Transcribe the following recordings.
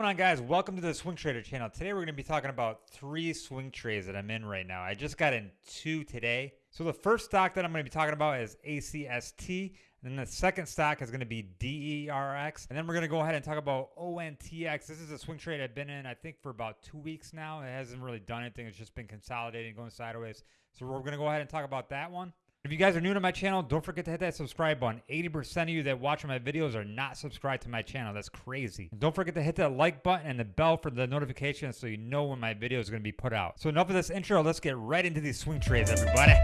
Going on guys? Welcome to the Swing Trader channel. Today we're going to be talking about three swing trades that I'm in right now. I just got in two today. So the first stock that I'm going to be talking about is ACST. And then the second stock is going to be DRRX. And then we're going to go ahead and talk about ONTX. This is a swing trade I've been in, I think, for about two weeks now. It hasn't really done anything. It's just been consolidating, going sideways. So we're going to go ahead and talk about that one. If you guys are new to my channel, don't forget to hit that subscribe button. 80% of you that watch my videos are not subscribed to my channel. That's crazy. And don't forget to hit that like button and the bell for the notifications so you know when my video is going to be put out. So enough of this intro. Let's get right into these swing trades, everybody.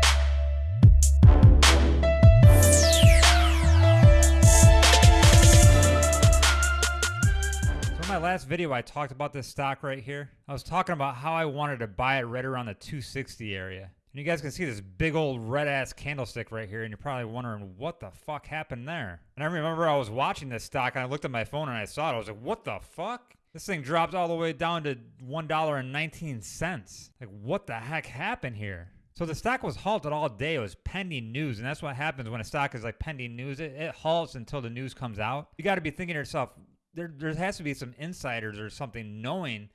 So in my last video, I talked about this stock right here. I was talking about how I wanted to buy it right around the 260 area. And you guys can see this big old red ass candlestick right here, and you're probably wondering what the fuck happened there. And I remember I was watching this stock and I looked at my phone and I saw it. I was like, what the fuck? This thing dropped all the way down to $1.19. Like, what the heck happened here? So the stock was halted all day. It was pending news, and that's what happens when a stock is like pending news. It, it halts until the news comes out. You got to be thinking to yourself, there, there has to be some insiders or something knowing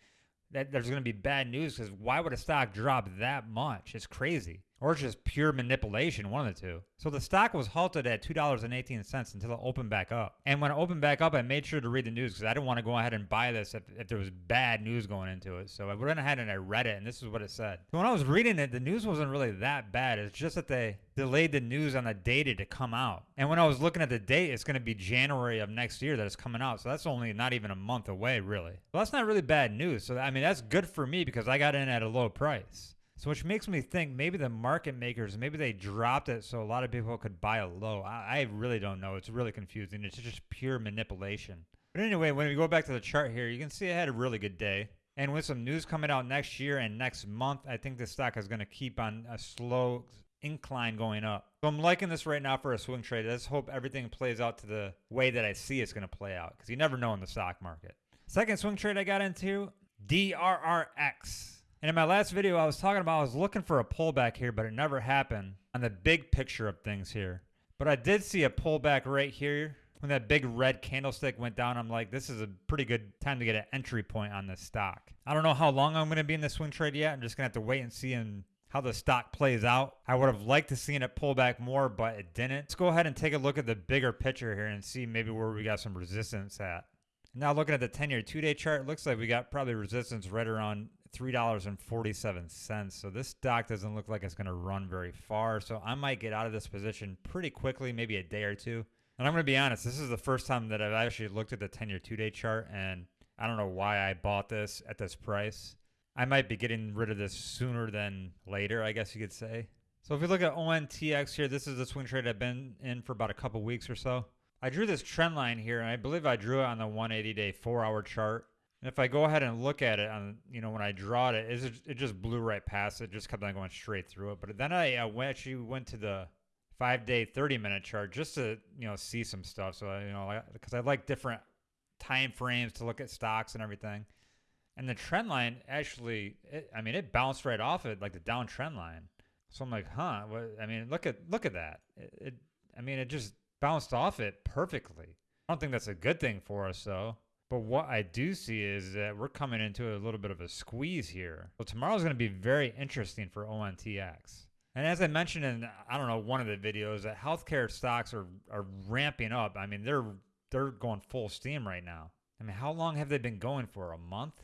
that there's going to be bad news because why would a stock drop that much? It's crazy. Or just pure manipulation, one of the two. So the stock was halted at $2.18 until it opened back up. And when it opened back up, I made sure to read the news because I didn't want to go ahead and buy this if, if there was bad news going into it. So I went ahead and I read it, and this is what it said. So when I was reading it, the news wasn't really that bad. It's just that they delayed the news on the data to come out. And when I was looking at the date, it's going to be January of next year that it's coming out. So that's only not even a month away, really. Well, that's not really bad news. So, I mean, that's good for me because I got in at a low price. So which makes me think maybe the market makers, maybe they dropped it so a lot of people could buy a low. I, I really don't know. It's really confusing. It's just pure manipulation. But anyway, when we go back to the chart here, you can see I had a really good day. And with some news coming out next year and next month, I think the stock is going to keep on a slow incline going up. So I'm liking this right now for a swing trade. Let's hope everything plays out to the way that I see it's going to play out because you never know in the stock market. Second swing trade I got into, DRRX. And in my last video, I was talking about I was looking for a pullback here, but it never happened on the big picture of things here. But I did see a pullback right here. When that big red candlestick went down, I'm like, this is a pretty good time to get an entry point on this stock. I don't know how long I'm going to be in the swing trade yet. I'm just going to have to wait and see and how the stock plays out. I would have liked to seen it pull back more, but it didn't. Let's go ahead and take a look at the bigger picture here and see maybe where we got some resistance at. Now looking at the 10-year two-day chart, looks like we got probably resistance right around $3.47. So this stock doesn't look like it's going to run very far. So I might get out of this position pretty quickly, maybe a day or two. And I'm going to be honest, this is the first time that I've actually looked at the 10 year two day chart. And I don't know why I bought this at this price. I might be getting rid of this sooner than later, I guess you could say. So if we look at ONTX here, this is the swing trade I've been in for about a couple weeks or so. I drew this trend line here, and I believe I drew it on the 180 day four hour chart. And if I go ahead and look at it on, you know, when I draw it, it, it just blew right past it, just kept on going straight through it. But then I, went, actually went to the five day, 30 minute chart just to, you know, see some stuff. So, you know, because I like different time frames to look at stocks and everything. And the trend line actually, it, I mean, it bounced right off it, like the down trend line. So I'm like, huh? What, I mean, look at look at that. It, it, I mean, it just bounced off it perfectly. I don't think that's a good thing for us, though. But what I do see is that we're coming into a little bit of a squeeze here. So tomorrow's going to be very interesting for ONTX. And as I mentioned in I don't know one of the videos, that healthcare stocks are are ramping up. I mean, they're they're going full steam right now. I mean, how long have they been going for? A month?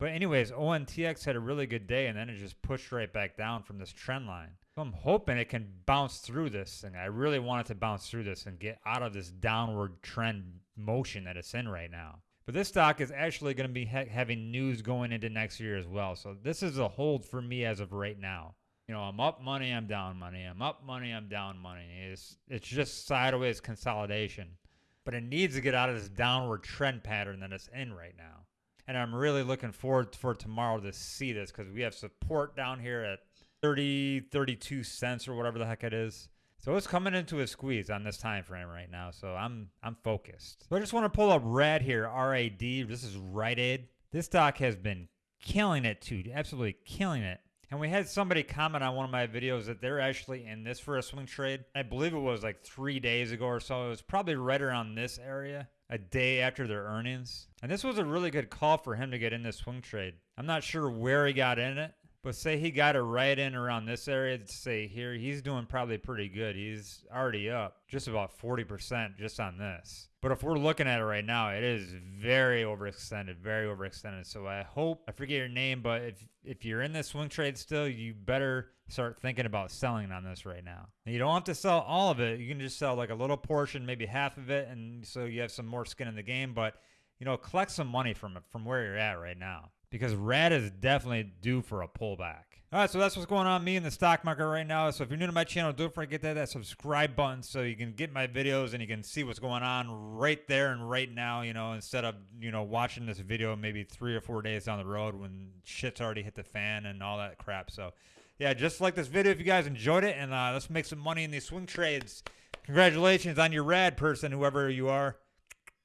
But anyways, ONTX had a really good day and then it just pushed right back down from this trend line. So I'm hoping it can bounce through this thing. I really want it to bounce through this and get out of this downward trend motion that it's in right now. But this stock is actually going to be ha having news going into next year as well. So this is a hold for me as of right now. You know, I'm up money, I'm down money. I'm up money, I'm down money. It's it's just sideways consolidation. But it needs to get out of this downward trend pattern that it's in right now. And I'm really looking forward for tomorrow to see this because we have support down here at 30, 32 cents or whatever the heck it is. So it's coming into a squeeze on this time frame right now. So I'm I'm focused. So I just want to pull up RAD here, R-A-D. This is Rite Aid. This stock has been killing it too, absolutely killing it. And we had somebody comment on one of my videos that they're actually in this for a swing trade. I believe it was like three days ago or so. It was probably right around this area. a day after their earnings. And this was a really good call for him to get in this swing trade. I'm not sure where he got in it, but say he got it right in around this area, say here, he's doing probably pretty good. He's already up just about 40% just on this. But if we're looking at it right now, it is very overextended, very overextended. So I hope I forget your name, but if if you're in this swing trade still, you better start thinking about selling on this right now. And you don't have to sell all of it. You can just sell like a little portion, maybe half of it, and so you have some more skin in the game. But you know, collect some money from it from where you're at right now because RAD is definitely due for a pullback. All right, so that's what's going on me in the stock market right now. So if you're new to my channel, don't forget to hit that subscribe button so you can get my videos and you can see what's going on right there and right now, you know, instead of, you know, watching this video maybe three or four days down the road when shit's already hit the fan and all that crap. So yeah, just like this video if you guys enjoyed it and uh, let's make some money in these swing trades. Congratulations on your rad person, whoever you are.